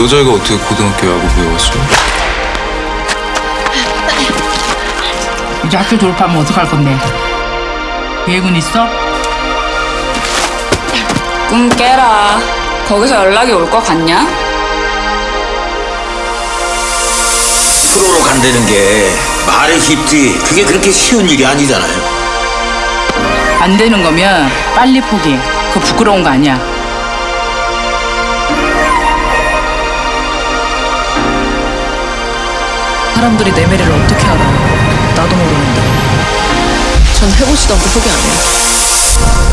여자애가 어떻게 고등학교 야구 배웠어? 이제 학교 졸업하면 어떡할 건데? 계획은 있어? 꿈 깨라. 거기서 연락이 올 것 같냐? 프로로 간다는 게 말이 쉽지 그게 그렇게 쉬운 일이 아니잖아요. 안 되는 거면 빨리 포기해. 그거 부끄러운 거 아니야. 사람들이 내 미래를 어떻게 알아요? 나도 모르는데. 전 해보지도 않고 포기 안 해요.